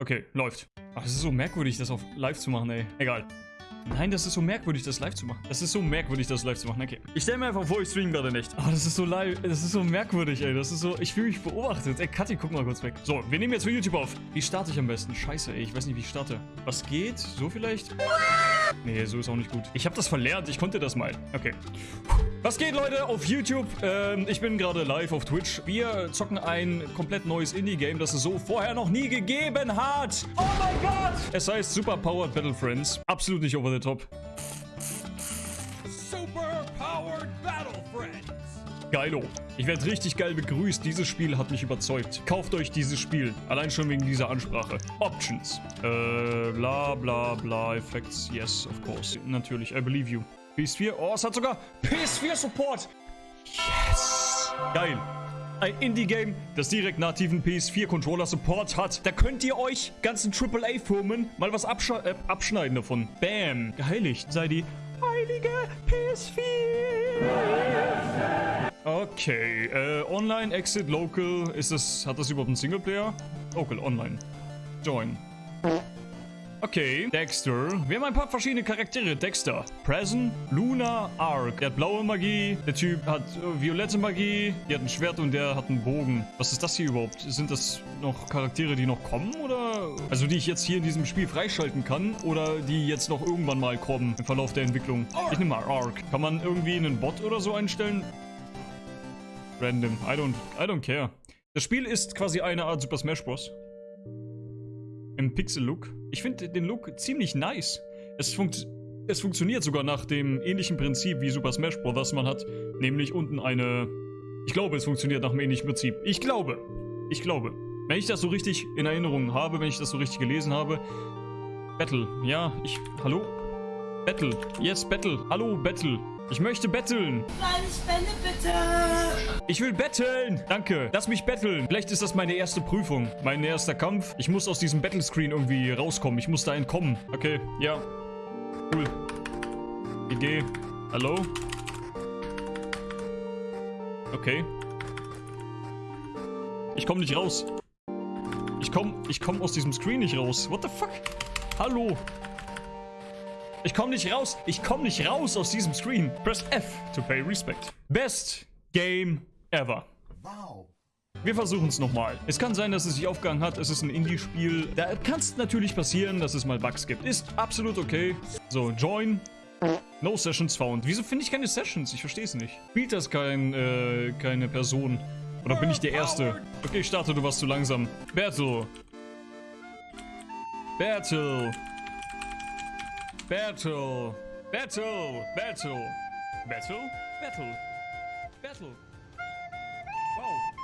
Okay, läuft. Ach, das ist so merkwürdig, das auf live zu machen, ey. Egal. Nein, das ist so merkwürdig, das live zu machen. Das ist so merkwürdig, das live zu machen. Okay. Ich stelle mir einfach vor, ich stream gerade nicht. Ah, das ist so live. Das ist so merkwürdig, ey. Das ist so. Ich fühle mich beobachtet. Ey, Kathi, guck mal kurz weg. So, wir nehmen jetzt für YouTube auf. Wie starte ich am besten? Scheiße, ey. Ich weiß nicht, wie ich starte. Was geht? So vielleicht? Nee, so ist auch nicht gut. Ich habe das verlernt. Ich konnte das mal. Okay. Was geht, Leute, auf YouTube? Ähm, ich bin gerade live auf Twitch. Wir zocken ein komplett neues Indie-Game, das es so vorher noch nie gegeben hat. Oh mein Gott! Es heißt Super Powered Battle Friends. Absolut nicht over the top. Super Powered Battle Friends. Geilo. Ich werde richtig geil begrüßt. Dieses Spiel hat mich überzeugt. Kauft euch dieses Spiel. Allein schon wegen dieser Ansprache. Options. Äh, bla bla bla. Effects. Yes, of course. Natürlich. I believe you. PS4. Oh, es hat sogar PS4-Support. Yes. Geil. Ein Indie-Game, das direkt nativen PS4-Controller-Support hat. Da könnt ihr euch ganzen AAA-Firmen mal was absch äh, abschneiden davon. Bam. Geheiligt sei die heilige PS4. Okay, äh, Online, Exit, Local, ist das, hat das überhaupt einen Singleplayer? Local, Online. Join. Okay, Dexter. Wir haben ein paar verschiedene Charaktere. Dexter, Present, Luna, Ark. Der hat blaue Magie, der Typ hat äh, violette Magie, der hat ein Schwert und der hat einen Bogen. Was ist das hier überhaupt? Sind das noch Charaktere, die noch kommen oder? Also die ich jetzt hier in diesem Spiel freischalten kann oder die jetzt noch irgendwann mal kommen im Verlauf der Entwicklung? Ich nehme mal Ark. Kann man irgendwie einen Bot oder so einstellen? Random. I don't, I don't care. Das Spiel ist quasi eine Art Super Smash Bros. Im Pixel-Look. Ich finde den Look ziemlich nice. Es, funkt, es funktioniert sogar nach dem ähnlichen Prinzip wie Super Smash Bros. man hat. Nämlich unten eine... Ich glaube, es funktioniert nach dem ähnlichen Prinzip. Ich glaube. Ich glaube. Wenn ich das so richtig in Erinnerung habe, wenn ich das so richtig gelesen habe. Battle. Ja, ich... Hallo? Battle. Yes, Battle. Hallo, Battle. Ich möchte betteln. Kleine Spende bitte. Ich will betteln. Danke. Lass mich betteln. Vielleicht ist das meine erste Prüfung. Mein erster Kampf. Ich muss aus diesem Battlescreen irgendwie rauskommen. Ich muss da entkommen. Okay, ja. Cool. GG. Hallo? Okay. Ich komme nicht raus. Ich komme ich komm aus diesem Screen nicht raus. What the fuck? Hallo? Ich komme nicht raus. Ich komme nicht raus aus diesem Screen. Press F to pay respect. Best Game ever. Wow. Wir versuchen es nochmal. Es kann sein, dass es sich aufgegangen hat. Es ist ein Indie-Spiel. Da kann es natürlich passieren, dass es mal Bugs gibt. Ist absolut okay. So, join. No Sessions found. Wieso finde ich keine Sessions? Ich verstehe es nicht. Spielt das kein, äh, keine Person? Oder bin ich der Erste? Okay, ich starte, du warst zu langsam. Battle. Battle. Battle. Battle. Battle. Battle? Battle. Battle. Wow.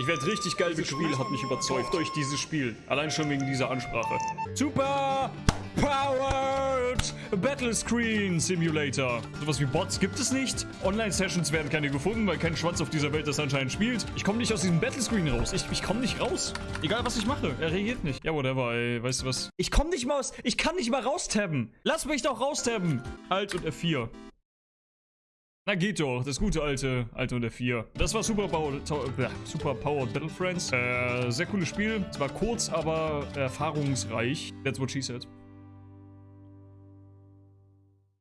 Ich werde richtig geil Das Spiel hat mich überzeugt durch dieses Spiel. Allein schon wegen dieser Ansprache. Super Powered Battle Screen Simulator. Sowas wie Bots gibt es nicht. Online-Sessions werden keine gefunden, weil kein Schwanz auf dieser Welt das anscheinend spielt. Ich komme nicht aus diesem Battle Screen raus. Ich, ich komme nicht raus. Egal, was ich mache. Er reagiert nicht. Ja, whatever, ey. Weißt du was? Ich komme nicht mal aus... Ich kann nicht mal raustabben. Lass mich doch raustabben. Alt und F4. Na geht doch, das gute alte, alte und der 4. Das war Super Powered, Super Powered Battle Friends. Äh, sehr cooles Spiel. Zwar kurz, aber erfahrungsreich. That's what she said.